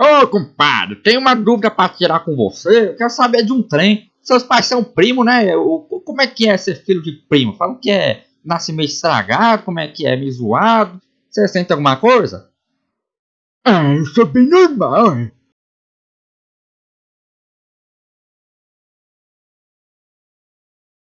Ô, compadre, tenho uma dúvida pra tirar com você. Eu quero saber de um trem. Seus pais são primo, né? O- Como é que é ser filho de primo? Falam que é nascimento meio estragado, como é que é, me zoado. Você sente alguma coisa? Ah, isso é bem normal.